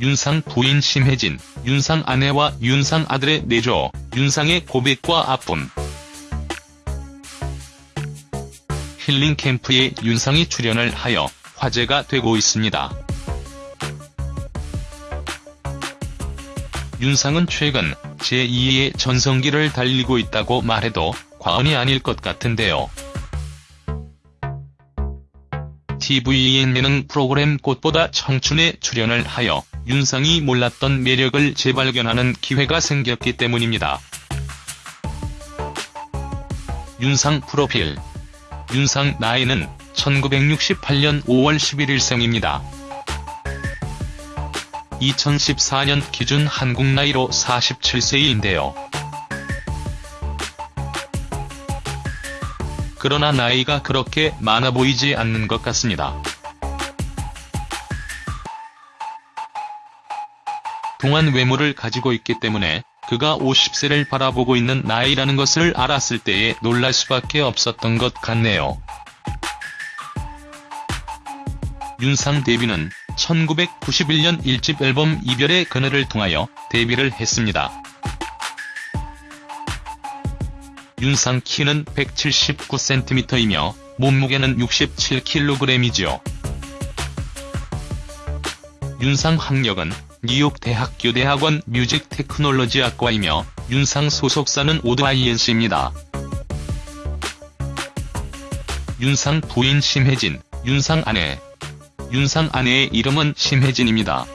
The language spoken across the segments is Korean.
윤상 부인 심혜진, 윤상 아내와 윤상 아들의 내조, 윤상의 고백과 아픔. 힐링 캠프에 윤상이 출연을 하여 화제가 되고 있습니다. 윤상은 최근 제2의 전성기를 달리고 있다고 말해도 과언이 아닐 것 같은데요. TVN 예능 프로그램 꽃보다 청춘에 출연을 하여 윤상이 몰랐던 매력을 재발견하는 기회가 생겼기 때문입니다. 윤상 프로필 윤상 나이는 1968년 5월 11일 생입니다. 2014년 기준 한국 나이로 47세인데요. 그러나 나이가 그렇게 많아 보이지 않는 것 같습니다. 동안 외모를 가지고 있기 때문에 그가 50세를 바라보고 있는 나이라는 것을 알았을 때에 놀랄 수밖에 없었던 것 같네요. 윤상 데뷔는 1991년 1집 앨범 이별의 그늘을 통하여 데뷔를 했습니다. 윤상 키는 179cm이며 몸무게는 67kg이죠. 윤상 학력은 뉴욕 대학 교 대학원 Music Technology 학과이며 윤상 소속사는 오드 INC입니다. 윤상 부인 심혜진, 윤상 아내 윤상 아내의 이름은 심혜진입니다.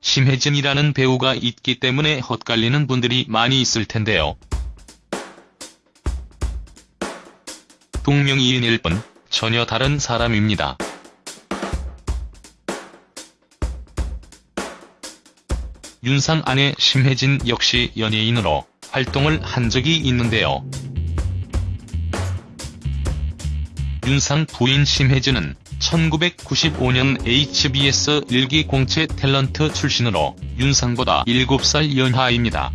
심혜진이라는 배우가 있기 때문에 헛갈리는 분들이 많이 있을 텐데요. 동명이인일 뿐 전혀 다른 사람입니다. 윤상 아내 심혜진 역시 연예인으로 활동을 한 적이 있는데요. 윤상 부인 심혜진은 1995년 HBS 일기 공채 탤런트 출신으로 윤상보다 7살 연하입니다.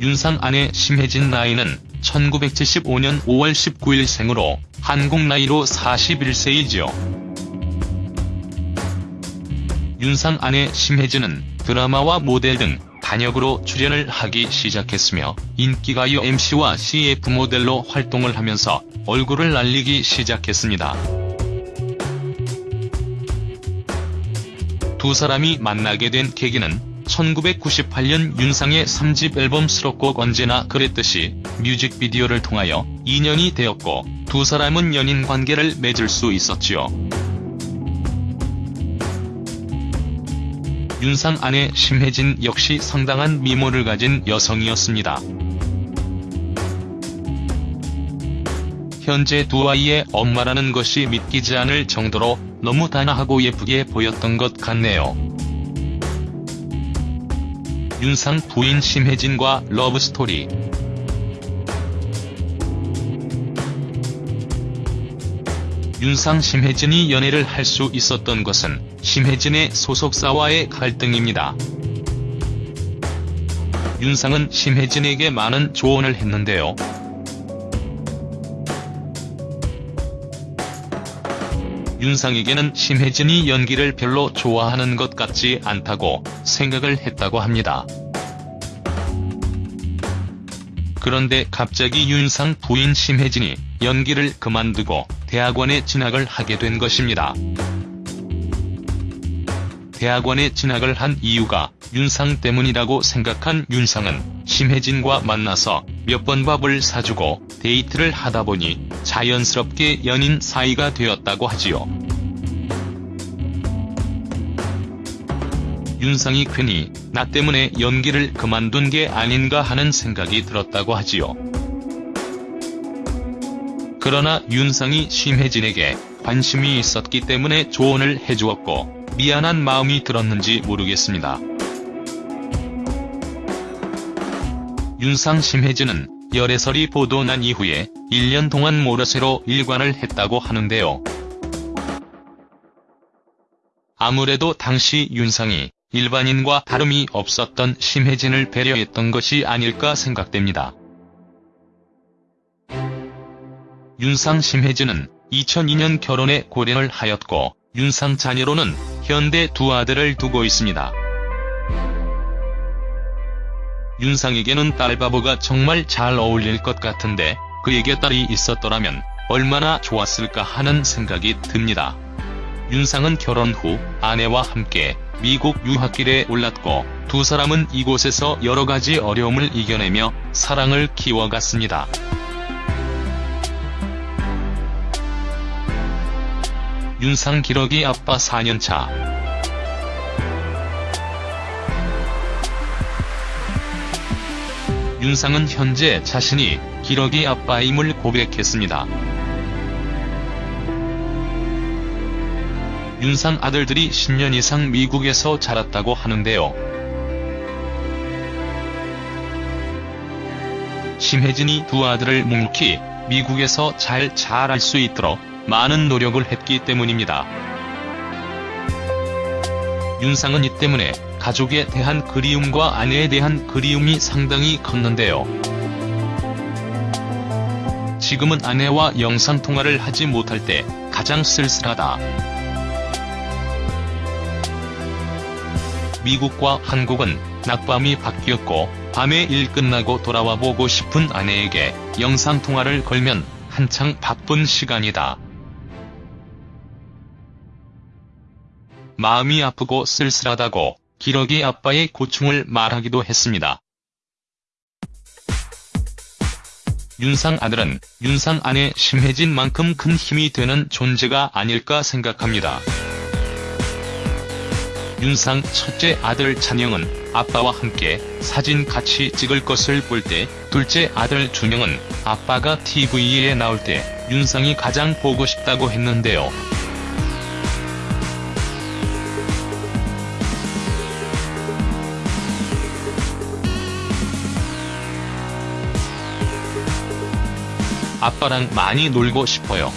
윤상 아내 심혜진 나이는 1975년 5월 19일 생으로 한국 나이로 41세이죠. 윤상 아내 심혜진은 드라마와 모델 등 단역으로 출연을 하기 시작했으며 인기가요 MC와 CF 모델로 활동을 하면서 얼굴을 날리기 시작했습니다. 두 사람이 만나게 된 계기는 1998년 윤상의 3집 앨범 수록곡 언제나 그랬듯이 뮤직비디오를 통하여 인연이 되었고 두 사람은 연인 관계를 맺을 수 있었지요. 윤상 아내 심혜진 역시 상당한 미모를 가진 여성이었습니다. 현재 두 아이의 엄마라는 것이 믿기지 않을 정도로 너무 단아하고 예쁘게 보였던 것 같네요. 윤상 부인 심혜진과 러브스토리 윤상 심혜진이 연애를 할 수 있었던 것은 심혜진의 소속사와의 갈등입니다. 윤상은 심혜진에게 많은 조언을 했는데요. 윤상에게는 심혜진이 연기를 별로 좋아하는 것 같지 않다고 생각을 했다고 합니다. 그런데 갑자기 윤상 부인 심혜진이 연기를 그만두고 대학원에 진학을 하게 된 것입니다. 대학원에 진학을 한 이유가 윤상 때문이라고 생각한 윤상은 심혜진과 만나서 몇 번 밥을 사주고 데이트를 하다 보니 자연스럽게 연인 사이가 되었다고 하지요. 윤상이 괜히 나 때문에 연기를 그만둔 게 아닌가 하는 생각이 들었다고 하지요. 그러나 윤상이 심혜진에게 관심이 있었기 때문에 조언을 해주었고 미안한 마음이 들었는지 모르겠습니다. 윤상 심혜진은 열애설이 보도 난 이후에 1년 동안 모르쇠로 일관을 했다고 하는데요. 아무래도 당시 윤상이 일반인과 다름이 없었던 심혜진을 배려했던 것이 아닐까 생각됩니다. 윤상 심혜진은 2002년 결혼에 고려를 하였고 윤상 자녀로는 현대 두 아들을 두고 있습니다. 윤상에게는 딸바보가 정말 잘 어울릴 것 같은데 그에게 딸이 있었더라면 얼마나 좋았을까 하는 생각이 듭니다. 윤상은 결혼 후 아내와 함께 미국 유학길에 올랐고 두 사람은 이곳에서 여러가지 어려움을 이겨내며 사랑을 키워갔습니다. 윤상 기러기 아빠 4년차 윤상은 현재 자신이 기러기 아빠임을 고백했습니다. 윤상 아들들이 10년 이상 미국에서 자랐다고 하는데요. 심혜진이 두 아들을 묵묵히 미국에서 잘 자랄 수 있도록 많은 노력을 했기 때문입니다. 윤상은 이 때문에 가족에 대한 그리움과 아내에 대한 그리움이 상당히 컸는데요. 지금은 아내와 영상통화를 하지 못할 때 가장 쓸쓸하다. 미국과 한국은 낮밤이 바뀌었고 밤에 일 끝나고 돌아와 보고 싶은 아내에게 영상통화를 걸면 한창 바쁜 시간이다. 마음이 아프고 쓸쓸하다고 기러기 아빠의 고충을 말하기도 했습니다. 윤상 아들은 윤상 아내 심혜진만큼 큰 힘이 되는 존재가 아닐까 생각합니다. 윤상 첫째 아들 찬영은 아빠와 함께 사진 같이 찍을 것을 볼 때 둘째 아들 준영은 아빠가 TV에 나올 때 윤상이 가장 보고 싶다고 했는데요. 아빠랑 많이 놀고 싶어요.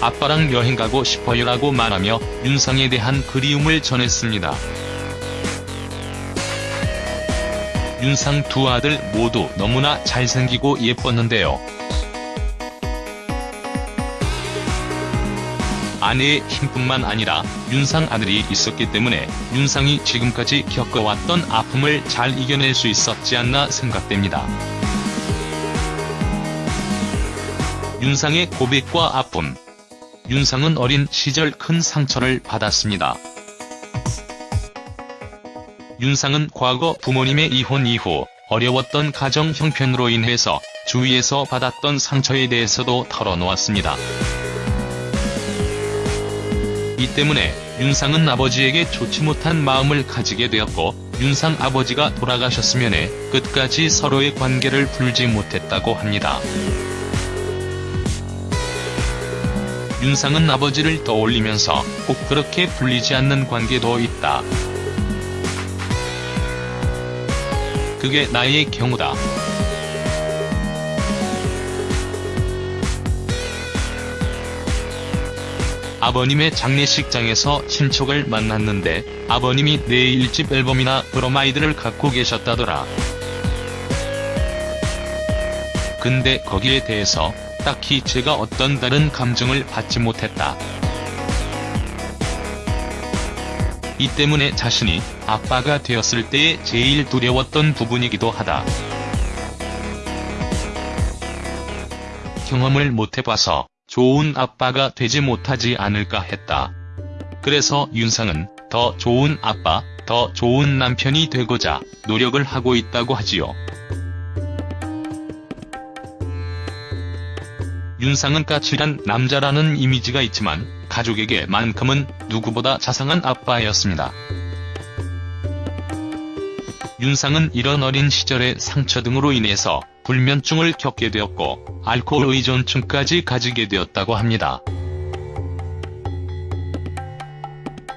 아빠랑 여행 가고 싶어요라고 말하며 윤상에 대한 그리움을 전했습니다. 윤상 두 아들 모두 너무나 잘생기고 예뻤는데요. 아내의 힘뿐만 아니라 윤상 아들이 있었기 때문에 윤상이 지금까지 겪어왔던 아픔을 잘 이겨낼 수 있었지 않나 생각됩니다. 윤상의 고백과 아픔 윤상은 어린 시절 큰 상처를 받았습니다. 윤상은 과거 부모님의 이혼 이후 어려웠던 가정 형편으로 인해서 주위에서 받았던 상처에 대해서도 털어놓았습니다. 이 때문에 윤상은 아버지에게 좋지 못한 마음을 가지게 되었고 윤상 아버지가 돌아가셨으면 해 끝까지 서로의 관계를 풀지 못했다고 합니다. 윤상은 아버지를 떠올리면서 꼭 그렇게 풀리지 않는 관계도 있다. 그게 나의 경우다. 아버님의 장례식장에서 친척을 만났는데 아버님이 내 1집 앨범이나 브로마이드를 갖고 계셨다더라. 근데 거기에 대해서 딱히 제가 어떤 다른 감정을 받지 못했다. 이 때문에 자신이 아빠가 되었을 때에 제일 두려웠던 부분이기도 하다. 경험을 못해봐서 좋은 아빠가 되지 못하지 않을까 했다. 그래서 윤상은 더 좋은 아빠, 더 좋은 남편이 되고자 노력을 하고 있다고 하지요. 윤상은 까칠한 남자라는 이미지가 있지만 가족에게만큼은 누구보다 자상한 아빠였습니다. 윤상은 이런 어린 시절의 상처 등으로 인해서 불면증을 겪게 되었고 알코올 의존증까지 가지게 되었다고 합니다.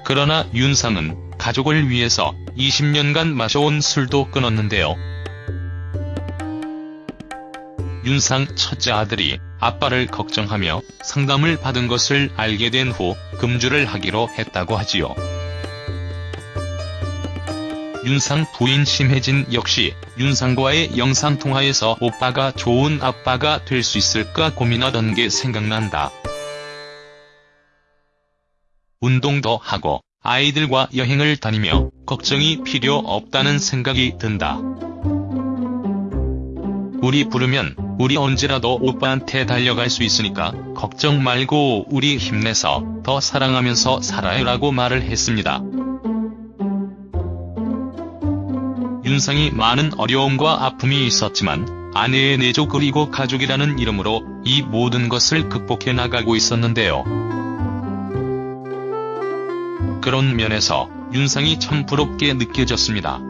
그러나 윤상은 가족을 위해서 20년간 마셔온 술도 끊었는데요. 윤상 첫째 아들이 아빠를 걱정하며 상담을 받은 것을 알게 된 후 금주를 하기로 했다고 하지요. 윤상 부인 심혜진 역시 윤상과의 영상통화에서 오빠가 좋은 아빠가 될 수 있을까 고민하던 게 생각난다. 운동도 하고 아이들과 여행을 다니며 걱정이 필요 없다는 생각이 든다. 우리 부르면 우리 언제라도 오빠한테 달려갈 수 있으니까 걱정 말고 우리 힘내서 더 사랑하면서 살아요 라고 말을 했습니다. 윤상이 많은 어려움과 아픔이 있었지만 아내의 내조 그리고 가족이라는 이름으로 이 모든 것을 극복해 나가고 있었는데요. 그런 면에서 윤상이 참 부럽게 느껴졌습니다.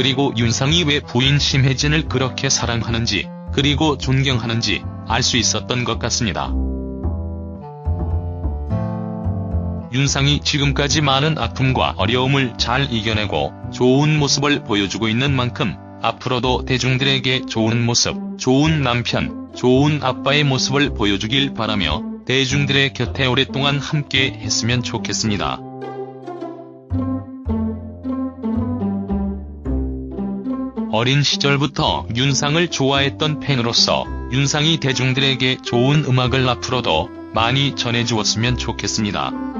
그리고 윤상이 왜 부인 심혜진을 그렇게 사랑하는지 그리고 존경하는지 알 수 있었던 것 같습니다. 윤상이 지금까지 많은 아픔과 어려움을 잘 이겨내고 좋은 모습을 보여주고 있는 만큼 앞으로도 대중들에게 좋은 모습, 좋은 남편, 좋은 아빠의 모습을 보여주길 바라며 대중들의 곁에 오랫동안 함께 했으면 좋겠습니다. 어린 시절부터 윤상을 좋아했던 팬으로서 윤상이 대중들에게 좋은 음악을 앞으로도 많이 전해주었으면 좋겠습니다.